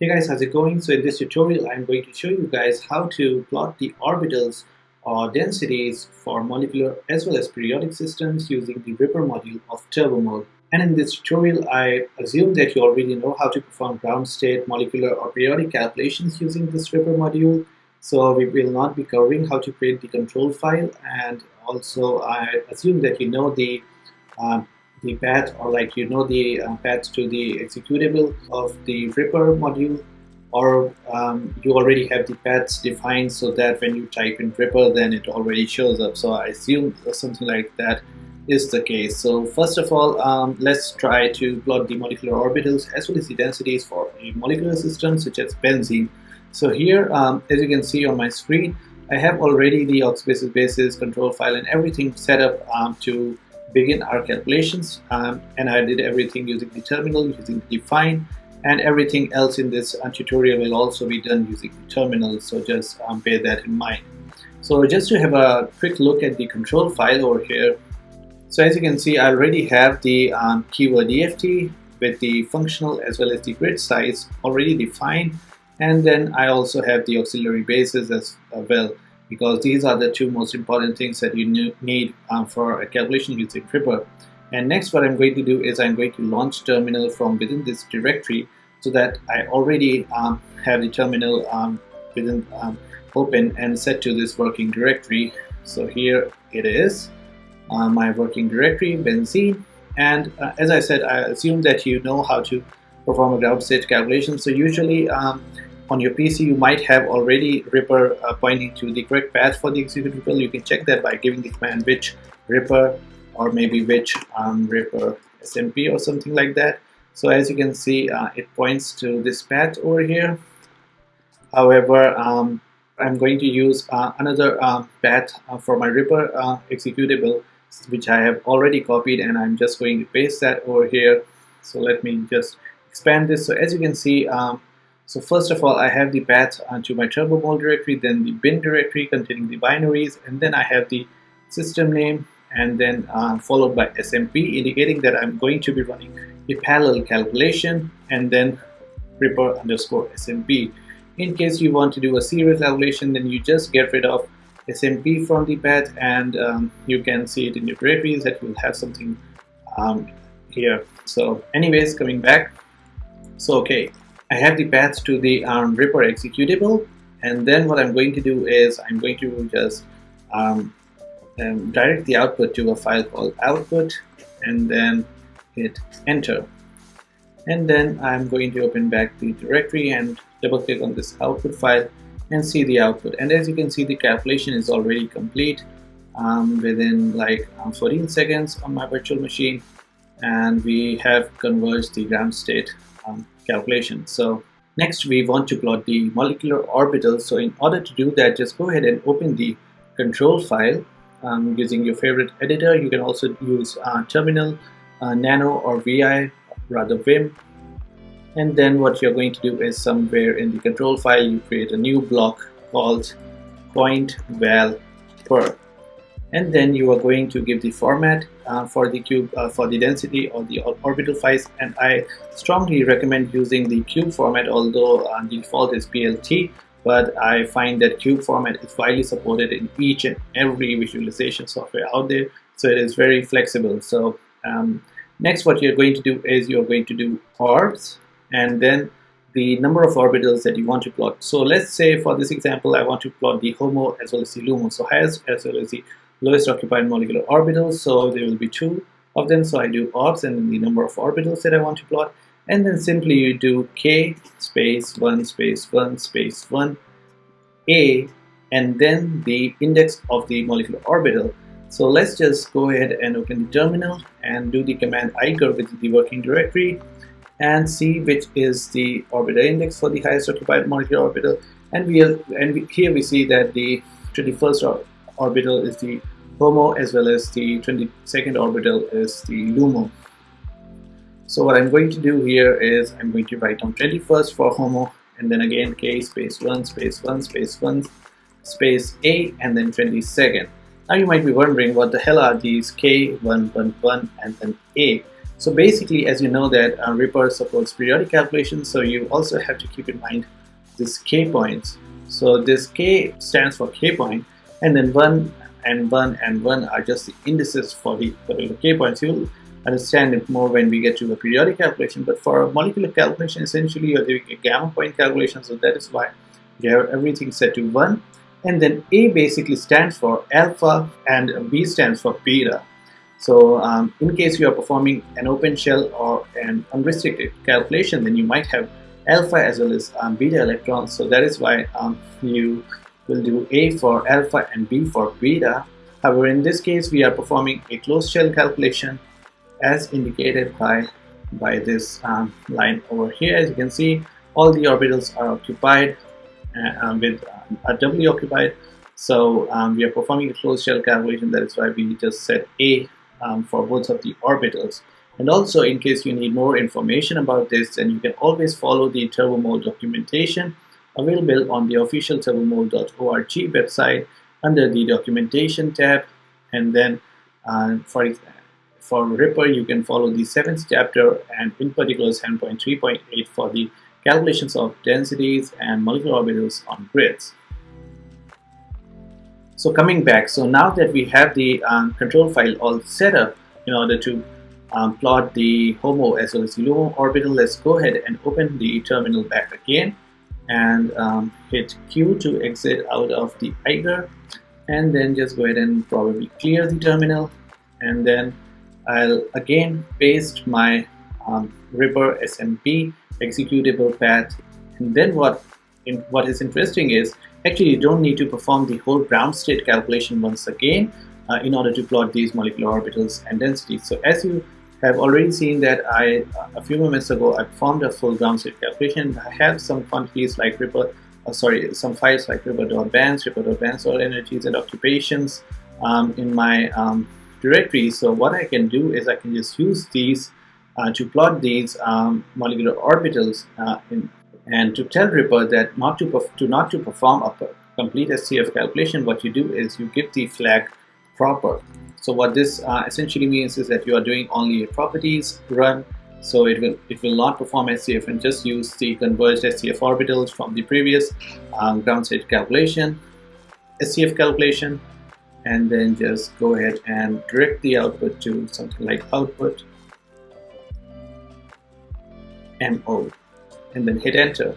Hey guys, how's it going? So in this tutorial, I'm going to show you guys how to plot the orbitals or densities for molecular as well as periodic systems using the riper module of TURBOMOLE. And in this tutorial, I assume that you already know how to perform ground state, molecular or periodic calculations using this riper module. So we will not be covering how to create the control file and also I assume that you know the uh, the path or like you know the uh, path to the executable of the riper module or um, you already have the paths defined so that when you type in riper then it already shows up. So I assume something like that is the case. So first of all um, let's try to plot the molecular orbitals as well as the densities for a molecular system such as benzene. So here um, as you can see on my screen I have already the oxidative basis control file and everything set up um, to begin our calculations um, and I did everything using the terminal using define and everything else in this uh, tutorial will also be done using the terminal so just um, bear that in mind. So just to have a quick look at the control file over here. So as you can see I already have the um, keyword EFT with the functional as well as the grid size already defined and then I also have the auxiliary bases as well because these are the two most important things that you need um, for a calculation using riper. And next what I'm going to do is I'm going to launch terminal from within this directory so that I already um, have the terminal um, within um, open and set to this working directory. So here it is, uh, my working directory, benzene. And uh, as I said, I assume that you know how to perform a ground state calculation. So usually um, on your PC you might have already riper uh, pointing to the correct path for the executable. You can check that by giving the command which riper or maybe which um, riper SMP or something like that. So as you can see uh, it points to this path over here. However, um, I'm going to use uh, another uh, path uh, for my riper uh, executable which I have already copied and I'm just going to paste that over here. So let me just expand this. So as you can see, um, so first of all, I have the path onto my TURBOMOLE directory, then the bin directory containing the binaries, and then I have the system name, and then uh, followed by SMP, indicating that I'm going to be running a parallel calculation, and then riper underscore SMP. In case you want to do a serial calculation, then you just get rid of SMP from the path, and um, you can see it in your directories that you'll have something um, here. So anyways, coming back. So okay, I have the path to the um, riper executable and then what I'm going to do is I'm going to just um, um, direct the output to a file called output and then hit enter. And then I'm going to open back the directory and double click on this output file and see the output. And as you can see the calculation is already complete um, within like um, 14 seconds on my virtual machine and we have converged the ground state um, calculation. So next we want to plot the molecular orbitals. So in order to do that, just go ahead and open the control file um, using your favorite editor. You can also use uh, Terminal, uh, Nano or VI, rather Vim. And then what you're going to do is somewhere in the control file, you create a new block called point val per and then you are going to give the format uh, for the cube uh, for the density or the orbital size and I strongly recommend using the cube format although uh, the default is PLT but I find that cube format is widely supported in each and every visualization software out there. So it is very flexible. So um, next what you're going to do is you're going to do orbs and then the number of orbitals that you want to plot. So let's say for this example I want to plot the HOMO as well as the LUMO. So highest as well as the lowest occupied molecular orbitals so there will be two of them. So I do orbs and the number of orbitals that I want to plot. And then simply you do k space 1 space 1 space 1 a and then the index of the molecular orbital. So let's just go ahead and open the terminal and do the command eiger with the working directory and see which is the orbital index for the highest occupied molecular orbital. And we are, and we, here we see that the 21st orbital is the HOMO as well as the 22nd orbital is the LUMO. So what I'm going to do here is I'm going to write down 21st for HOMO and then again K space 1 space 1 space 1 space A and then 22nd. Now you might be wondering what the hell are these K, 1, 1, 1 and then A. So basically, as you know that uh, riper supports periodic calculations, so you also have to keep in mind this k points. So this k stands for k point, and then 1 and 1 and 1 are just the indices for the particular k points. You'll understand it more when we get to the periodic calculation, but for a molecular calculation, essentially you're doing a gamma point calculation, so that is why you have everything set to 1. And then A basically stands for alpha and B stands for beta. So um, in case you are performing an open shell or an unrestricted calculation, then you might have alpha as well as um, beta electrons. So that is why um, you will do A for alpha and B for beta. However, in this case, we are performing a closed shell calculation as indicated by, by this um, line over here. As you can see, all the orbitals are occupied uh, um, with um, are doubly occupied. So um, we are performing a closed shell calculation. That is why we just set A um, for both of the orbitals. And also, in case you need more information about this, then you can always follow the TURBOMOLE documentation available on the official turbomole.org website under the documentation tab. And then uh, for, for riper, you can follow the seventh chapter and in particular 7.3.8 for the calculations of densities and molecular orbitals on grids. So coming back, so now that we have the um, control file all set up in order to um, plot the HOMO as well as the LUMO orbital, let's go ahead and open the terminal back again and um, hit Q to exit out of the Eiger and then just go ahead and probably clear the terminal and then I'll again paste my um, riper SMP executable path and then what in, what is interesting is Actually, you don't need to perform the whole ground state calculation once again uh, in order to plot these molecular orbitals and densities. So as you have already seen that I, a few moments ago, I performed a full ground state calculation. I have some quantities like riper, uh, sorry, some files like riper.bands, riper.bands all energies and occupations um, in my um, directory. So what I can do is I can just use these uh, to plot these um, molecular orbitals uh, in, and to tell riper that not to, to not to perform a complete SCF calculation, what you do is you give the flag proper. So what this uh, essentially means is that you are doing only a properties run, so it will it will not perform SCF and just use the converged SCF orbitals from the previous um, ground state calculation, SCF calculation, and then just go ahead and direct the output to something like output MO and then hit enter.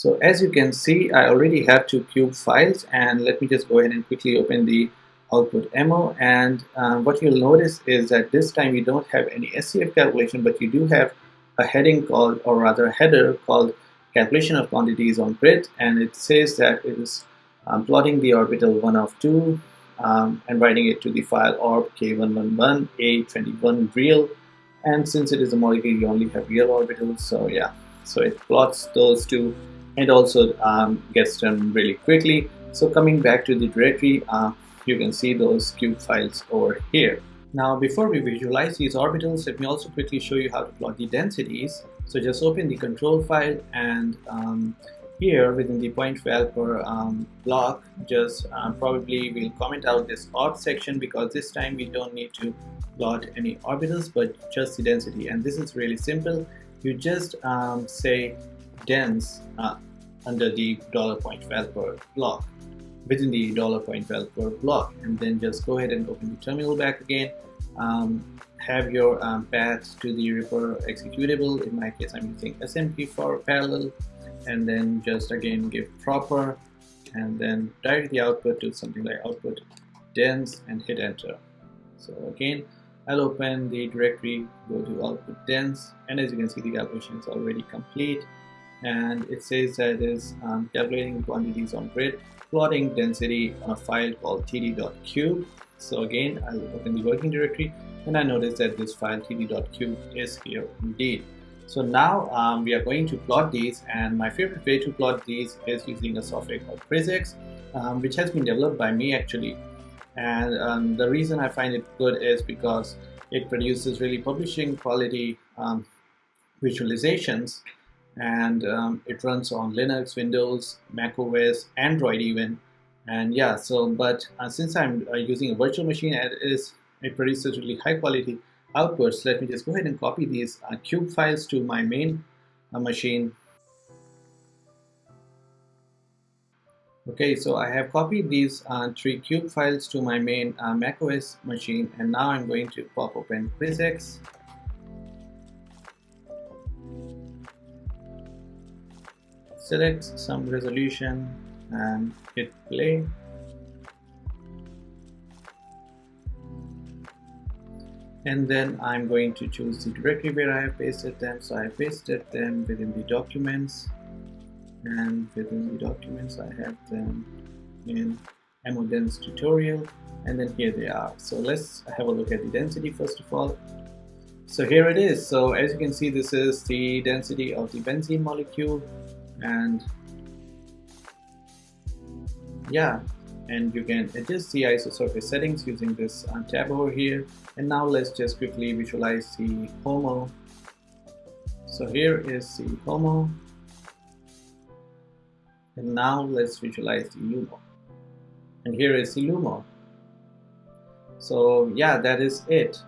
So as you can see, I already have two cube files and let me just go ahead and quickly open the output MO and um, what you'll notice is that this time you don't have any SCF calculation but you do have a heading called or rather a header called calculation of quantities on grid and it says that it is um, plotting the orbital 1 of 2 um, and writing it to the file orb k111 a21 real. And since it is a molecule you only have real orbitals so yeah. So it plots those two and also um, gets done really quickly. So coming back to the directory uh, you can see those cube files over here. Now before we visualize these orbitals let me also quickly show you how to plot the densities. So just open the control file and um, here within the pointvalper um, block just uh, probably we'll comment out this orb section because this time we don't need to plot any orbitals but just the density. And this is really simple. You just um, say dense uh, under the dollar pointvalper block within the dollar pointvalper block and then just go ahead and open the terminal back again um, have your um, path to the riper executable in my case I'm using SMP for parallel and then just again give proper and then direct the output to something like output dense and hit enter so again I'll open the directory, go to output dense, and as you can see, the calculation is already complete. And it says that it is um, calculating quantities on grid, plotting density on a file called td.cube. So again, I'll open the working directory, and I notice that this file td.cube is here indeed. So now um, we are going to plot these, and my favorite way to plot these is using a software called CrysX, um, which has been developed by me actually and um, the reason I find it good is because it produces really publishing quality um, visualizations and um, it runs on Linux, Windows, Mac OS, Android even. And yeah so but uh, since I'm uh, using a virtual machine it is it produces really high quality outputs. Let me just go ahead and copy these uh, cube files to my main uh, machine. Okay so I have copied these uh, three cube files to my main uh, macOS machine. And now I'm going to pop open CrysX select some resolution and hit play. And then I'm going to choose the directory where I have pasted them. So I pasted them within the documents. And within the documents I have them in MODens tutorial. And then here they are. So let's have a look at the density first of all. So here it is. So as you can see this is the density of the benzene molecule and yeah and you can adjust the isosurface settings using this uh, tab over here. And now let's just quickly visualize the HOMO so here is the HOMO and now let's visualize the LUMO. And here is the LUMO. So yeah that is it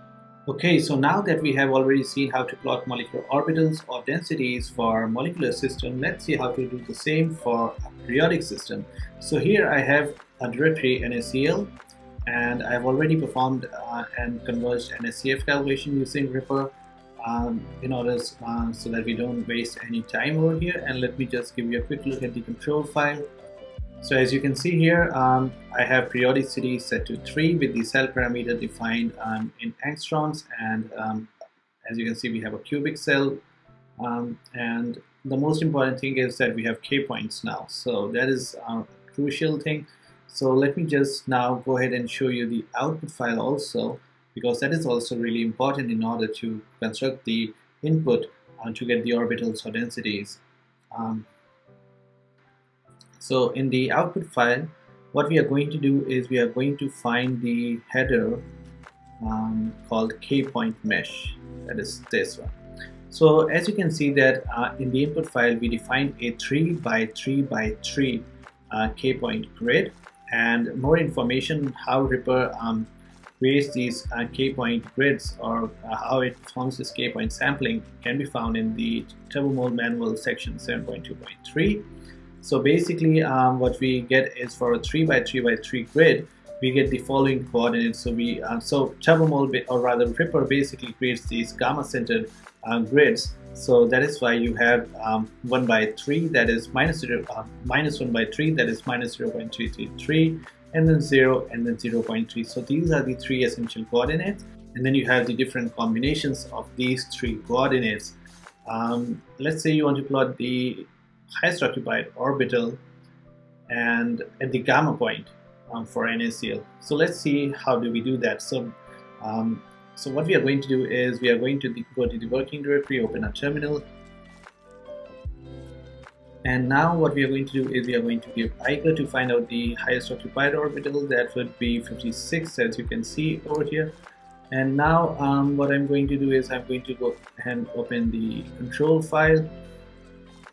Okay, so now that we have already seen how to plot molecular orbitals or densities for molecular system, let's see how to do the same for a periodic system. So here I have a directory NaCl and I've already performed uh, and converged NaCF calculation using Ripper um, in order uh, so that we don't waste any time over here and let me just give you a quick look at the control file so as you can see here, um, I have periodicity set to 3 with the cell parameter defined um, in angstroms and um, as you can see we have a cubic cell. Um, and the most important thing is that we have k points now. So that is a crucial thing. So let me just now go ahead and show you the output file also because that is also really important in order to construct the input uh, to get the orbitals or densities. Um, so in the output file, what we are going to do is we are going to find the header um, called k-point mesh, that is this one. So as you can see that uh, in the input file, we defined a 3 by 3 by 3 uh, k-point grid. And more information how riper um, creates these uh, k-point grids or uh, how it forms this k-point sampling can be found in the TURBOMOLE manual section 7.2.3 so basically um, what we get is for a 3 by 3 by 3 grid, we get the following coordinates. So we uh, so TURBOMOLE or rather riper basically creates these gamma centered uh, grids. So that is why you have um, 1 by 3 that is minus 0, uh, minus 1 by 3 that is minus 0 0.333 and then 0 and then 0 0.3. So these are the three essential coordinates and then you have the different combinations of these three coordinates. Um, let's say you want to plot the highest occupied orbital and at the gamma point um, for NaCl. So let's see how do we do that. So, um, so what we are going to do is we are going to the, go to the working directory, open a terminal, and now what we are going to do is we are going to give Eiger to find out the highest occupied orbital. That would be 56 as you can see over here. And now um, what I'm going to do is I'm going to go and open the control file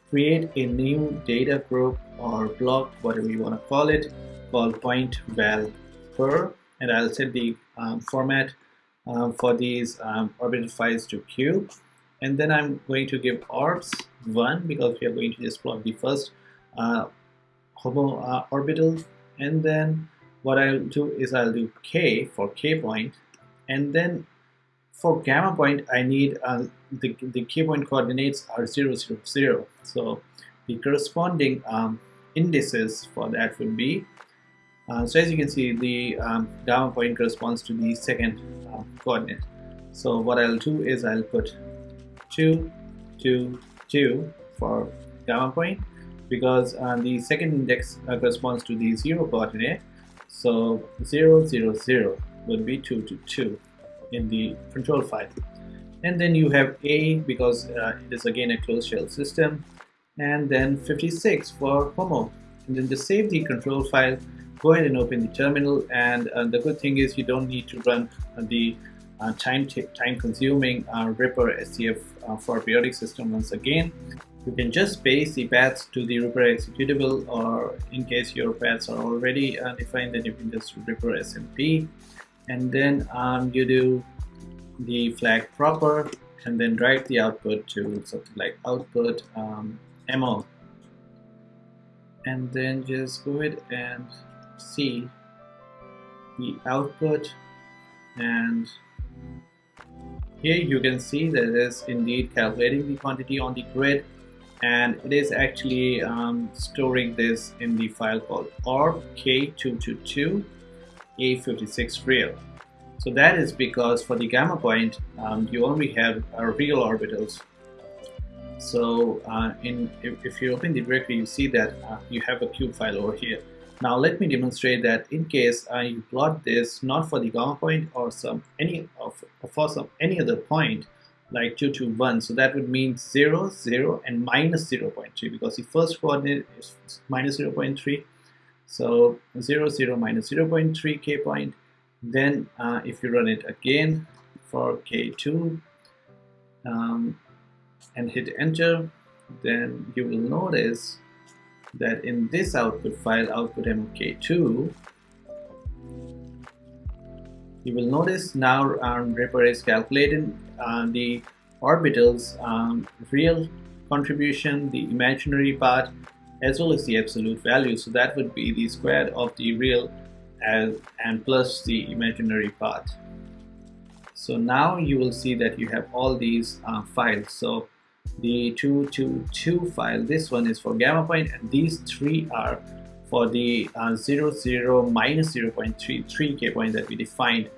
create a new data group or block, whatever you want to call it, called point val per, and I'll set the um, format um, for these um, orbital files to cube. And then I'm going to give orbs 1 because we are going to just plot the first uh, HOMO uh, orbital. And then what I'll do is I'll do k for k. And then for gamma point, I need uh, the, the k point coordinates are 0, 0, 0. So the corresponding um, indices for that would be, uh, so as you can see, the um, gamma point corresponds to the second uh, coordinate. So what I'll do is I'll put 2, 2, 2 for gamma point because uh, the second index uh, corresponds to the 0 coordinate. So 0, 0, 0 would be 2 to 2 in the control file. And then you have A because uh, it is again a closed shell system. And then 56 for HOMO. And then to save the control file go ahead and open the terminal. And uh, the good thing is you don't need to run the uh, time time consuming uh, riper SCF uh, for periodic system once again. You can just paste the paths to the riper executable or in case your paths are already uh, defined then you can just riper SMP and then um, you do the flag proper and then write the output to something like output um, mo and then just go ahead and see the output and here you can see that it is indeed calculating the quantity on the grid and it is actually um, storing this in the file called orb-k222 a56 real. So that is because for the gamma point um, you only have uh, real orbitals. So uh, in if, if, you open the directory you see that uh, you have a cube file over here. Now let me demonstrate that in case you plot this not for the gamma point or some any of for some any other point like 2 to 1 so that would mean 0 0 and minus 0 0.3 because the first coordinate is minus 0 0.3 so 0 0 minus 0 0.3 k point. Then uh, if you run it again for k2 um, and hit enter then you will notice that in this output file output mk2 you will notice now um, riper is calculating uh, the orbitals um, real contribution the imaginary part as well as the absolute value. So that would be the square of the real as, and plus the imaginary part so now you will see that you have all these uh, files. So the 222 file this one is for gamma point and these three are for the uh, 0 0 minus 0.33 k point that we defined.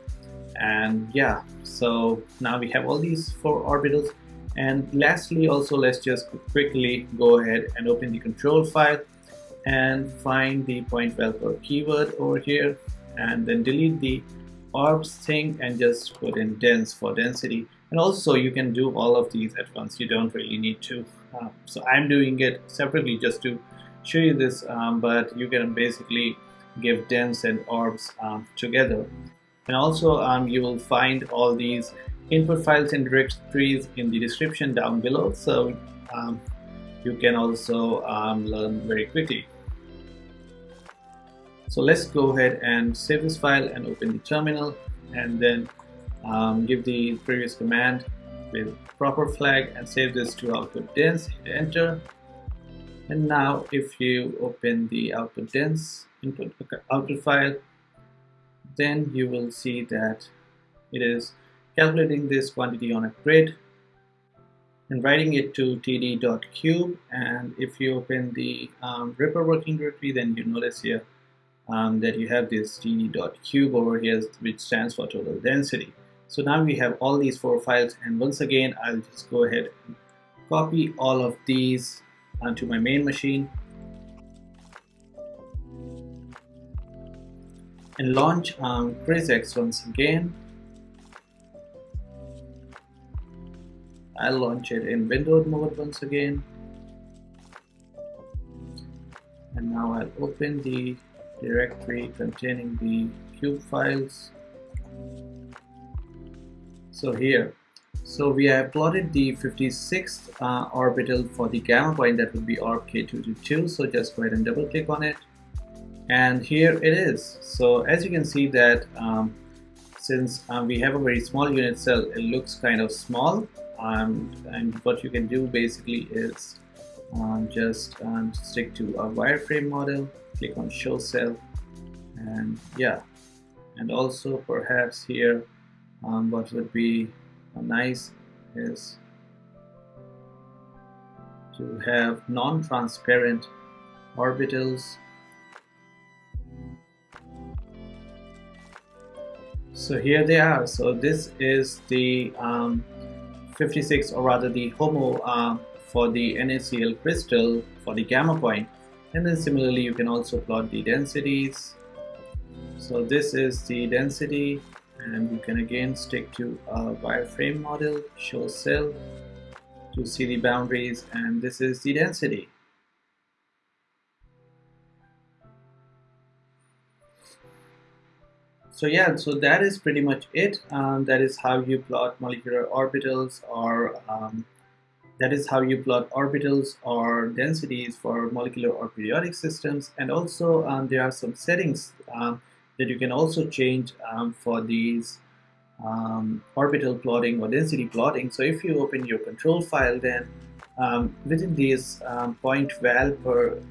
And yeah so now we have all these four orbitals and lastly also let's just quickly go ahead and open the control file and find the point value keyword over here and then delete the orbs thing and just put in dense for density. And also you can do all of these at once. You don't really need to. Uh, so I'm doing it separately just to show you this um, but you can basically give dense and orbs um, together. And also um, you will find all these input files and directories in the description down below so um, you can also um, learn very quickly so let's go ahead and save this file and open the terminal and then um, give the previous command with proper flag and save this to output dense, hit enter. And now if you open the output dense input output file, then you will see that it is calculating this quantity on a grid and writing it to td.cube and if you open the um, riper working directory then you notice here um, that you have this td.cube over here which stands for total density so now we have all these four files and once again I'll just go ahead and copy all of these onto my main machine and launch um, CrysX once again. I'll launch it in windowed mode once again. And now I'll open the directory containing the cube files. So here. So we have plotted the 56th uh, orbital for the gamma point that would be orb k222 so just go ahead and double click on it. And here it is. So as you can see that um, since um, we have a very small unit cell it looks kind of small um, and what you can do basically is um, just um, stick to a wireframe model click on show cell and yeah. And also perhaps here um, what would be nice is to have non-transparent orbitals. So here they are. So this is the um, 56 or rather the HOMO uh, for the NaCl crystal for the gamma point. And then similarly you can also plot the densities. So this is the density and you can again stick to a wireframe model show cell to see the boundaries and this is the density so yeah so that is pretty much it um, that is how you plot molecular orbitals or um, That is how you plot orbitals or densities for molecular or periodic systems. And also um, there are some settings um, that you can also change um, for these um, orbital plotting or density plotting. So if you open your control file, then within this um, pointvalper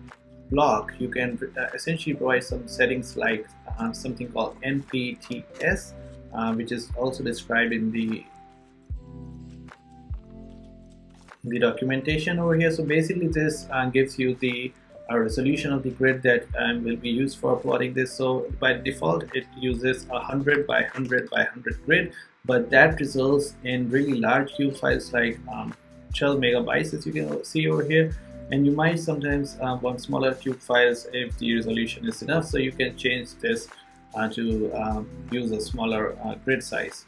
block, you can uh, essentially provide some settings like uh, something called NPTS, uh, which is also described in the the documentation over here. So basically this uh, gives you the uh, resolution of the grid that um, will be used for plotting this. So by default it uses a 100 by 100 by 100 grid but that results in really large cube files like um, 12 megabytes as you can see over here and you might sometimes uh, want smaller cube files if the resolution is enough so you can change this uh, to um, use a smaller uh, grid size.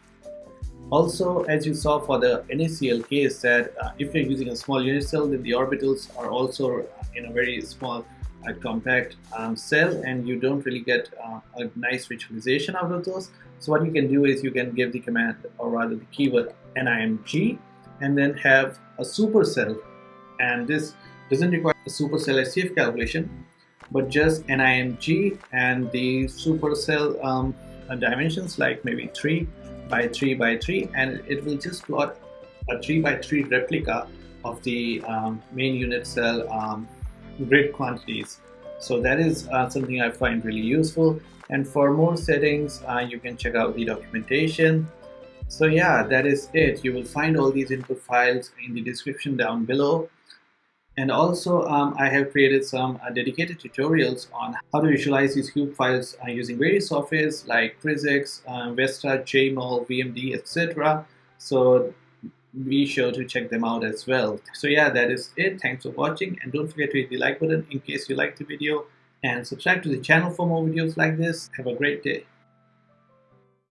Also, as you saw for the NaCl case that uh, if you're using a small unit cell, then the orbitals are also in a very small uh, compact um, cell and you don't really get uh, a nice visualization out of those. So what you can do is you can give the command or rather the keyword NIMG and then have a supercell and this doesn't require a supercell SCF calculation but just NIMG and the supercell um, dimensions like maybe 3 by 3 by 3 and it will just plot a 3 by 3 replica of the um, main unit cell um, grid quantities. So that is uh, something I find really useful. And for more settings, uh, you can check out the documentation. So yeah, that is it. You will find all these input files in the description down below. And also, um, I have created some uh, dedicated tutorials on how to visualize these cube files uh, using various softwares like CrysX, uh, Vesta, JMOL, VMD, etc. So be sure to check them out as well. So yeah, that is it. Thanks for watching and don't forget to hit the like button in case you liked the video and subscribe to the channel for more videos like this. Have a great day.